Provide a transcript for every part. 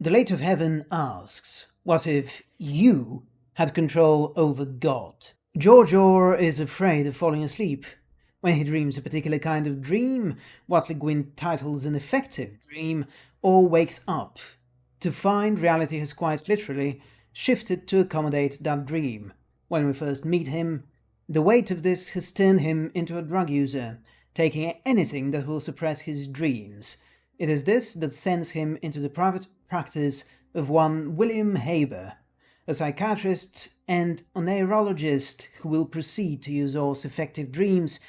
The Lathe of Heaven asks, what if you had control over God? George Orr is afraid of falling asleep. When he dreams a particular kind of dream, what Le Guin titles an effective dream, Orr wakes up to find reality has quite literally shifted to accommodate that dream. When we first meet him, the weight of this has turned him into a drug user, taking anything that will suppress his dreams. It is this that sends him into the private practice of one William Haber, a psychiatrist and a neurologist who will proceed to use Orr's effective dreams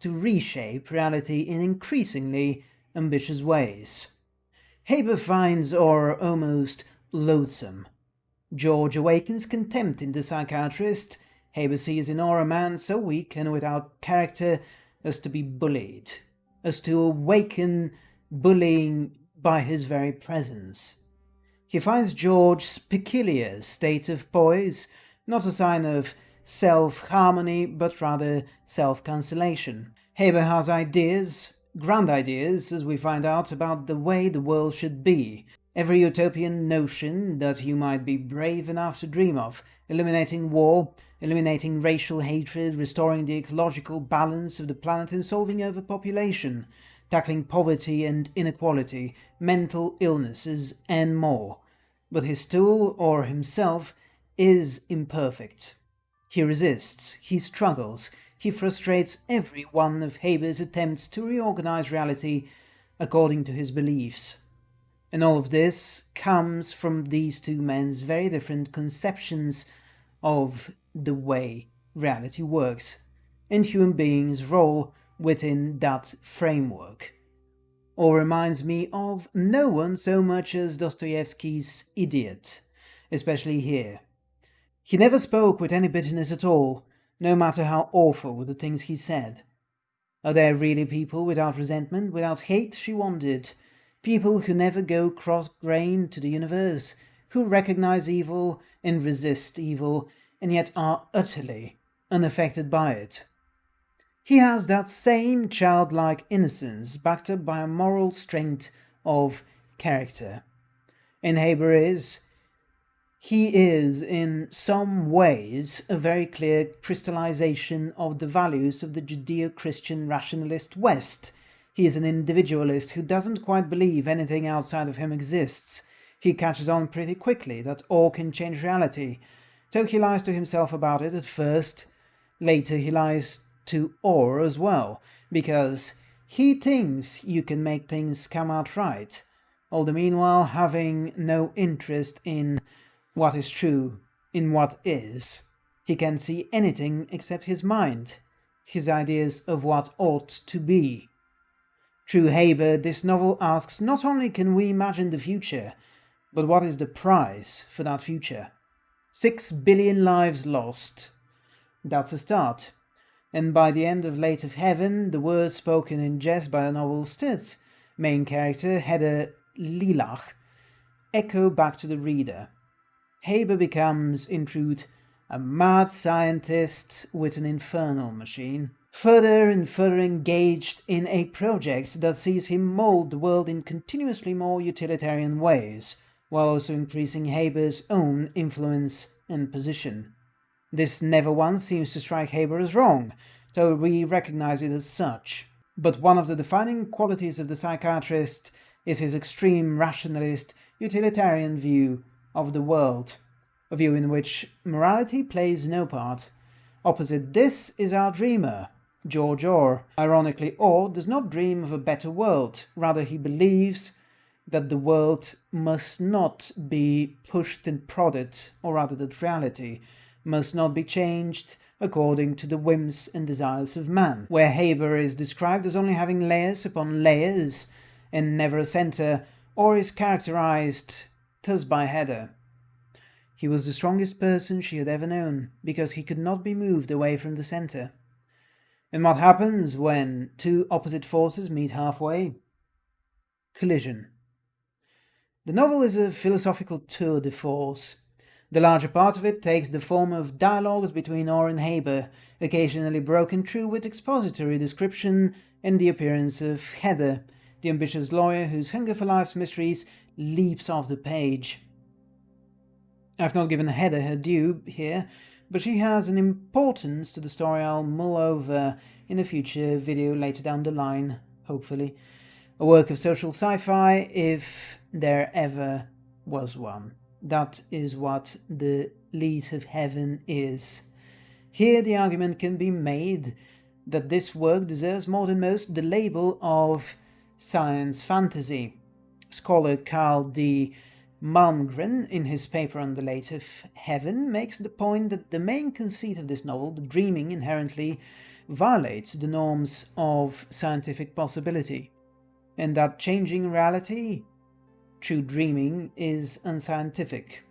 to reshape reality in increasingly ambitious ways. Haber finds Orr almost loathsome. George awakens contempt in the psychiatrist Haber sees in Orr a man so weak and without character as to be bullied, as to awaken bullying by his very presence. He finds George's peculiar state of poise not a sign of self-harmony, but rather self-cancellation. Haber has ideas, grand ideas, as we find out, about the way the world should be, every utopian notion that you might be brave enough to dream of, eliminating war, eliminating racial hatred, restoring the ecological balance of the planet and solving overpopulation, tackling poverty and inequality, mental illnesses, and more. But his tool, Orr himself, is imperfect. He resists, he struggles, he frustrates every one of Haber's attempts to reorganize reality according to his beliefs. And all of this comes from these two men's very different conceptions of the way reality works and human beings' role within that framework. Orr reminds me of no one so much as Dostoevsky's idiot, especially here. He never spoke with any bitterness at all, no matter how awful were the things he said. Are there really people without resentment, without hate, she wondered, people who never go cross-grained to the universe, who recognize evil and resist evil, and yet are utterly unaffected by it. He has that same childlike innocence backed up by a moral strength of character. And Haber is, he is in some ways a very clear crystallization of the values of the Judeo-Christian rationalist West. He is an individualist who doesn't quite believe anything outside of him exists. He catches on pretty quickly that Orr can change reality, so he lies to himself about it at first. Later he lies to Orr as well, because he thinks you can make things come out right, all the meanwhile having no interest in what is true, in what is. He can see anything except his mind, his ideas of what ought to be. Through Haber, this novel asks not only can we imagine the future, but what is the price for that future? Six billion lives lost. That's a start. And by the end of Lathe of Heaven, the words spoken in jest by the novel's third main character, Heather Lelache, echo back to the reader. Haber becomes, in truth, a mad scientist with an infernal machine, further and further engaged in a project that sees him mold the world in continuously more utilitarian ways, while also increasing Haber's own influence and position. This never once seems to strike Haber as wrong, though we recognize it as such. But one of the defining qualities of the psychiatrist is his extreme rationalist, utilitarian view of the world, a view in which morality plays no part. Opposite this is our dreamer, George Orr. Ironically, Orr does not dream of a better world, rather he believes that the world must not be pushed and prodded, or rather that reality must not be changed according to the whims and desires of man, where Haber is described as only having layers upon layers and never a centre, Orr is characterized thus by Heather. He was the strongest person she had ever known, because he could not be moved away from the centre. And what happens when two opposite forces meet halfway? Collision. The novel is a philosophical tour de force. The larger part of it takes the form of dialogues between Orr and Haber, occasionally broken through with expository description and the appearance of Heather, the ambitious lawyer whose hunger for life's mysteries leaps off the page. I've not given Heather her due here, but she has an importance to the story I'll mull over in a future video later down the line, hopefully. A work of social sci-fi, if there ever was one. That is what the Lathe of Heaven is. Here the argument can be made that this work deserves more than most the label of science fantasy. Scholar Carl D. Malmgren, in his paper on the Lathe of Heaven, makes the point that the main conceit of this novel, the dreaming, inherently violates the norms of scientific possibility, and that changing reality through dreaming is unscientific.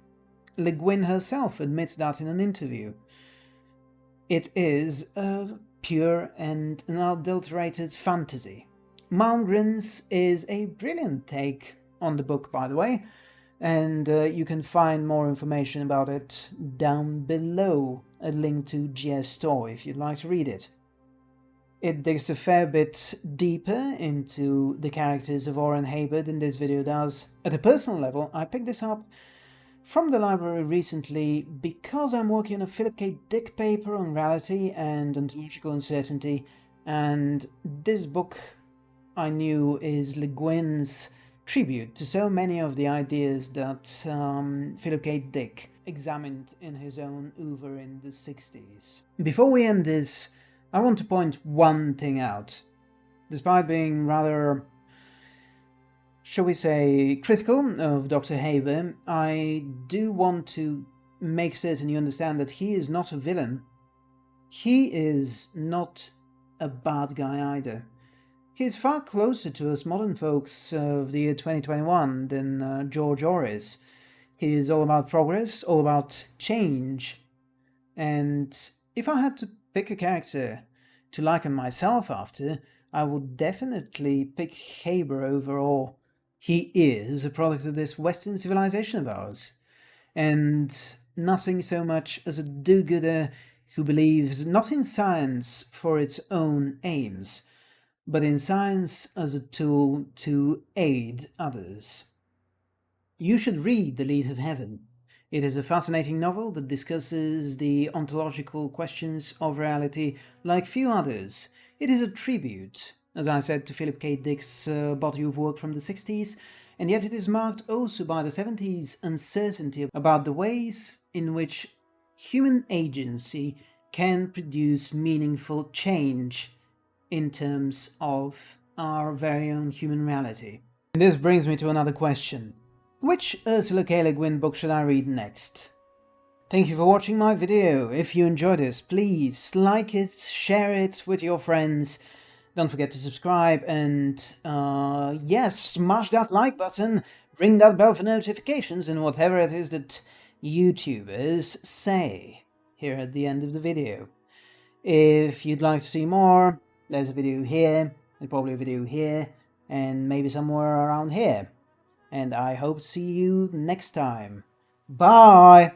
Le Guin herself admits that in an interview. It is a pure and unadulterated fantasy. Malmgren's is a brilliant take on the book, by the way, and uh, you can find more information about it down below, a link to JSTOR if you'd like to read it. It digs a fair bit deeper into the characters of Orr and Haber than this video does. At a personal level, I picked this up from the library recently because I'm working on a Philip K. Dick paper on reality and ontological uncertainty, and this book I knew is Le Guin's tribute to so many of the ideas that um, Philip K. Dick examined in his own oeuvre in the 60s. Before we end this, I want to point one thing out. Despite being rather, shall we say, critical of Dr. Haber, I do want to make certain you understand that he is not a villain. He is not a bad guy either. He is far closer to us modern folks of the year 2021 than uh, George Orr is. He is all about progress, all about change. And if I had to pick a character to liken myself after, I would definitely pick Haber overall. He is a product of this Western civilization of ours, and nothing so much as a do-gooder who believes not in science for its own aims, but in science as a tool to aid others. You should read The Lathe of Heaven. It is a fascinating novel that discusses the ontological questions of reality like few others. It is a tribute, as I said, to Philip K. Dick's uh, body of work from the 60s, and yet it is marked also by the 70s uncertainty about the ways in which human agency can produce meaningful change in terms of our very own human reality. And this brings me to another question. Which Ursula K. Le Guin book should I read next? Thank you for watching my video. If you enjoyed this, please like it, share it with your friends. Don't forget to subscribe and, uh, yes, smash that like button, ring that bell for notifications and whatever it is that YouTubers say here at the end of the video. If you'd like to see more, there's a video here, and probably a video here, and maybe somewhere around here and I hope see you next time. Bye!